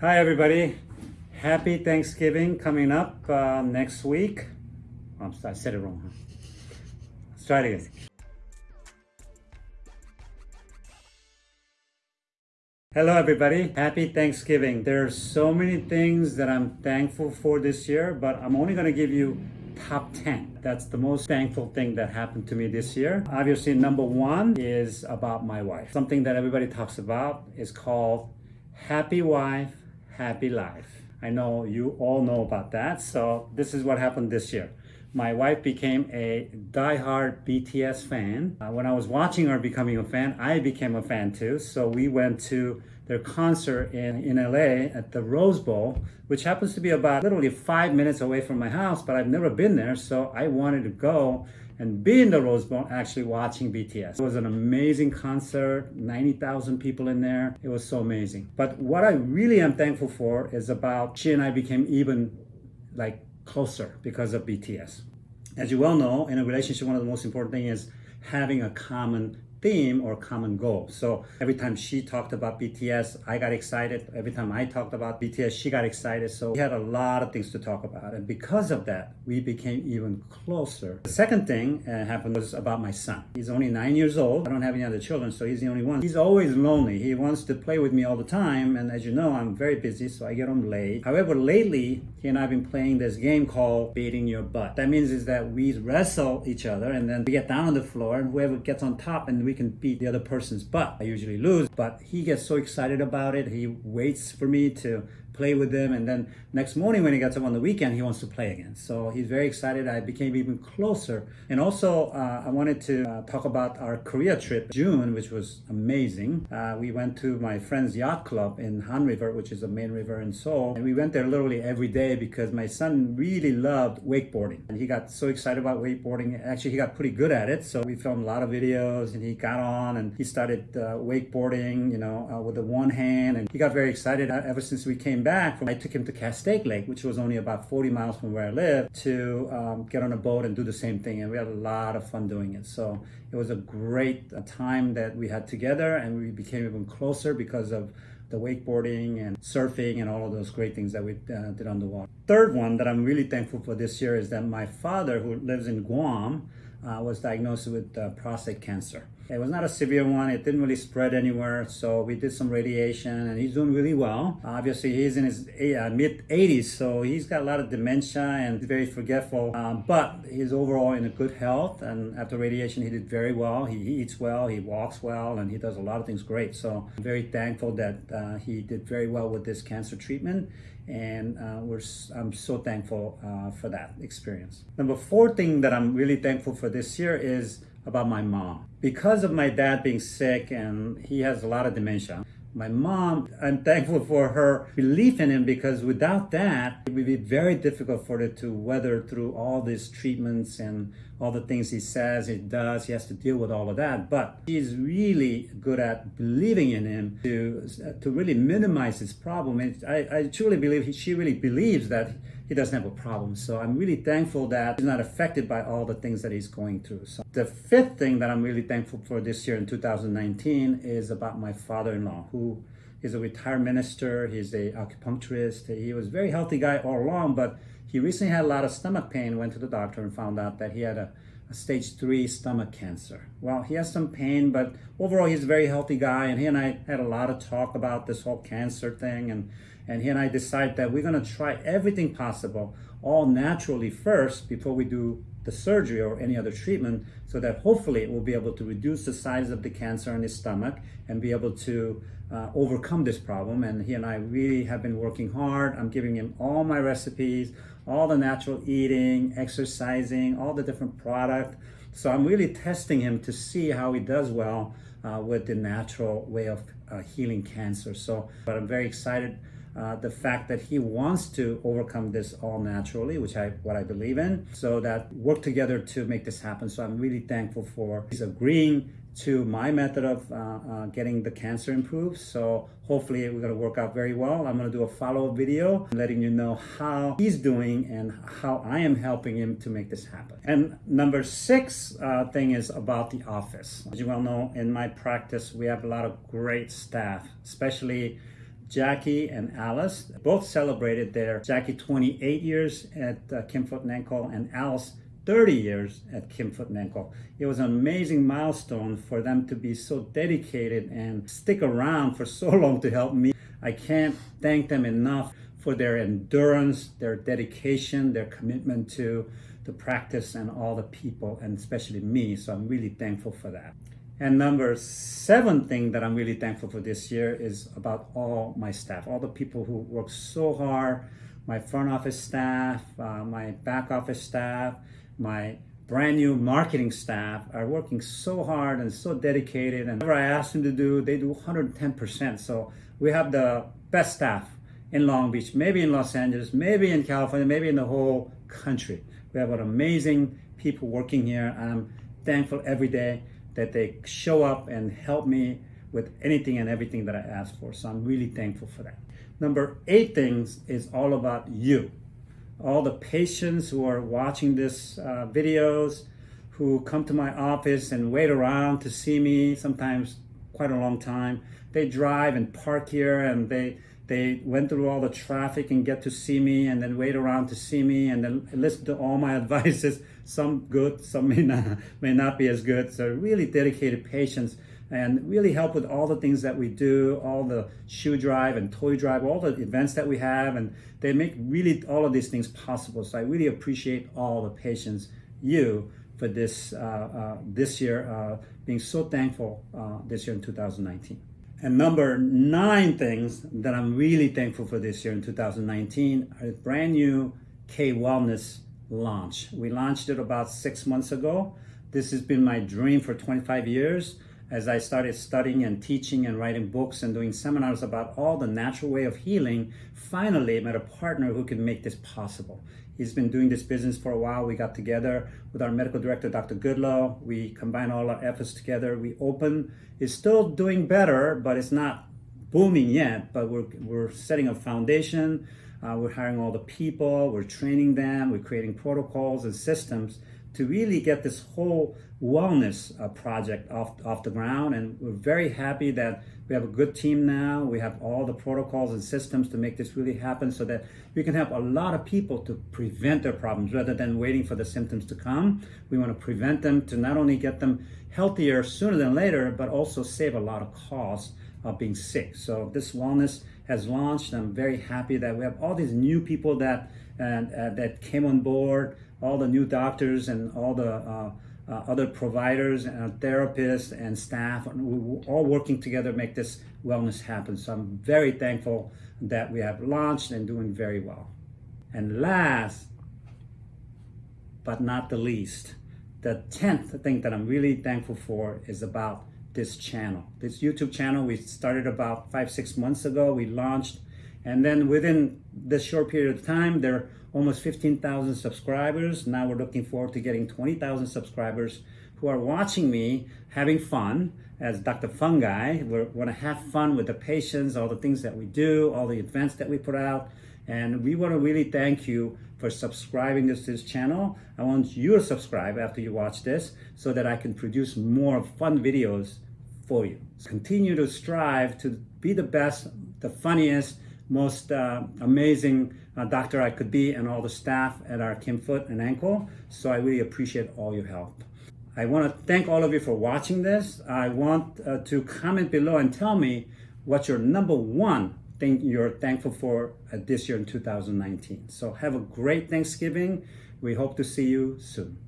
Hi, everybody. Happy Thanksgiving coming up uh, next week. Sorry, I said it wrong. Let's try it again. Hello, everybody. Happy Thanksgiving. There are so many things that I'm thankful for this year, but I'm only going to give you top 10. That's the most thankful thing that happened to me this year. Obviously, number one is about my wife. Something that everybody talks about is called happy wife, happy life. I know you all know about that. So this is what happened this year. My wife became a die-hard BTS fan. Uh, when I was watching her becoming a fan, I became a fan too. So we went to their concert in, in LA at the Rose Bowl, which happens to be about literally five minutes away from my house, but I've never been there. So I wanted to go and be in the Rose Bowl actually watching BTS. It was an amazing concert, 90,000 people in there. It was so amazing. But what I really am thankful for is about she and I became even like closer because of BTS. As you well know, in a relationship, one of the most important things is having a common theme or common goal. So every time she talked about BTS, I got excited. Every time I talked about BTS, she got excited. So we had a lot of things to talk about. And because of that, we became even closer. The second thing uh, happened was about my son. He's only nine years old. I don't have any other children, so he's the only one. He's always lonely. He wants to play with me all the time. And as you know, I'm very busy, so I get home late. However, lately, he and I have been playing this game called Beating Your Butt. That means is that we wrestle each other and then we get down on the floor and whoever gets on top and we can beat the other person's butt. I usually lose, but he gets so excited about it. He waits for me to play with him. And then next morning when he gets up on the weekend, he wants to play again. So he's very excited. I became even closer. And also, uh, I wanted to uh, talk about our Korea trip, June, which was amazing. Uh, we went to my friend's yacht club in Han River, which is the main river in Seoul. And we went there literally every day because my son really loved wakeboarding. And he got so excited about wakeboarding. Actually, he got pretty good at it. So we filmed a lot of videos and he got on and he started uh, wakeboarding, you know, uh, with the one hand. And he got very excited uh, ever since we came back, from, I took him to Castaic Lake, which was only about 40 miles from where I live, to um, get on a boat and do the same thing. And we had a lot of fun doing it. So it was a great uh, time that we had together and we became even closer because of the wakeboarding and surfing and all of those great things that we uh, did on the water. Third one that I'm really thankful for this year is that my father, who lives in Guam, uh, was diagnosed with uh, prostate cancer. It was not a severe one. It didn't really spread anywhere. So we did some radiation and he's doing really well. Obviously, he's in his uh, mid 80s, so he's got a lot of dementia and very forgetful. Um, but he's overall in a good health. And after radiation, he did very well. He eats well, he walks well, and he does a lot of things great. So I'm very thankful that uh, he did very well with this cancer treatment and uh, we're I'm so thankful uh, for that experience. Number four thing that I'm really thankful for this year is about my mom. Because of my dad being sick and he has a lot of dementia, my mom, I'm thankful for her belief in him because without that, it would be very difficult for her to weather through all these treatments and all the things he says, he does. He has to deal with all of that. But he's really good at believing in him to, to really minimize his problem. And I, I truly believe he, she really believes that he doesn't have a problem. So I'm really thankful that he's not affected by all the things that he's going through. So the fifth thing that I'm really thankful for this year in 2019 is about my father-in-law who is a retired minister. He's a acupuncturist. He was a very healthy guy all along, but he recently had a lot of stomach pain, went to the doctor and found out that he had a, a stage three stomach cancer. Well, he has some pain, but overall he's a very healthy guy. And he and I had a lot of talk about this whole cancer thing. And and he and I decided that we're gonna try everything possible, all naturally first before we do the surgery or any other treatment so that hopefully we'll be able to reduce the size of the cancer in his stomach and be able to uh, overcome this problem. And he and I really have been working hard. I'm giving him all my recipes, all the natural eating, exercising, all the different product. So I'm really testing him to see how he does well uh, with the natural way of uh, healing cancer. So, but I'm very excited uh, the fact that he wants to overcome this all naturally, which I what I believe in, so that work together to make this happen. So I'm really thankful for his agreeing to my method of uh, uh, getting the cancer improved. So hopefully we're gonna work out very well. I'm gonna do a follow-up video letting you know how he's doing and how I am helping him to make this happen. And number six uh, thing is about the office. As you well know, in my practice, we have a lot of great staff, especially Jackie and Alice both celebrated their Jackie 28 years at uh, Kim Foot and Ankle and Alice 30 years at Kim Foot and Ankle. It was an amazing milestone for them to be so dedicated and stick around for so long to help me. I can't thank them enough for their endurance, their dedication, their commitment to the practice and all the people, and especially me. So I'm really thankful for that. And number seven thing that I'm really thankful for this year is about all my staff, all the people who work so hard, my front office staff, uh, my back office staff, my brand new marketing staff are working so hard and so dedicated and whatever I ask them to do, they do 110%. So we have the best staff in Long Beach, maybe in Los Angeles, maybe in California, maybe in the whole country. We have an amazing people working here. And I'm thankful every day that they show up and help me with anything and everything that I ask for. So I'm really thankful for that. Number eight things is all about you all the patients who are watching this uh, videos, who come to my office and wait around to see me, sometimes quite a long time. They drive and park here and they they went through all the traffic and get to see me and then wait around to see me and then listen to all my advices. Some good some may not may not be as good. So really dedicated patients and really help with all the things that we do, all the shoe drive and toy drive, all the events that we have, and they make really all of these things possible. So I really appreciate all the patience you for this uh, uh, this year, uh, being so thankful uh, this year in 2019. And number nine things that I'm really thankful for this year in 2019 are brand new K Wellness launch. We launched it about six months ago. This has been my dream for 25 years as I started studying and teaching and writing books and doing seminars about all the natural way of healing, finally I met a partner who could make this possible. He's been doing this business for a while. We got together with our medical director, Dr. Goodlow. We combined all our efforts together. We opened. It's still doing better, but it's not booming yet. But we're, we're setting a foundation. Uh, we're hiring all the people. We're training them. We're creating protocols and systems to really get this whole wellness uh, project off, off the ground. And we're very happy that we have a good team now. We have all the protocols and systems to make this really happen so that we can help a lot of people to prevent their problems rather than waiting for the symptoms to come. We want to prevent them to not only get them healthier sooner than later, but also save a lot of costs of being sick. So this wellness has launched. I'm very happy that we have all these new people that and uh, that came on board, all the new doctors and all the uh, uh, other providers and therapists and staff, and all working together to make this wellness happen. So I'm very thankful that we have launched and doing very well. And last but not the least, the 10th thing that I'm really thankful for is about this channel. This YouTube channel we started about five, six months ago. We launched and then within this short period of time, there are almost 15,000 subscribers. Now we're looking forward to getting 20,000 subscribers who are watching me having fun as Dr. Fun Guy. We want to have fun with the patients, all the things that we do, all the events that we put out. And we want to really thank you for subscribing to this channel. I want you to subscribe after you watch this so that I can produce more fun videos for you. Continue to strive to be the best, the funniest, most uh, amazing uh, doctor I could be and all the staff at our Kim Foot and Ankle. So I really appreciate all your help. I want to thank all of you for watching this. I want uh, to comment below and tell me what your number one thing you're thankful for this year in 2019. So have a great Thanksgiving. We hope to see you soon.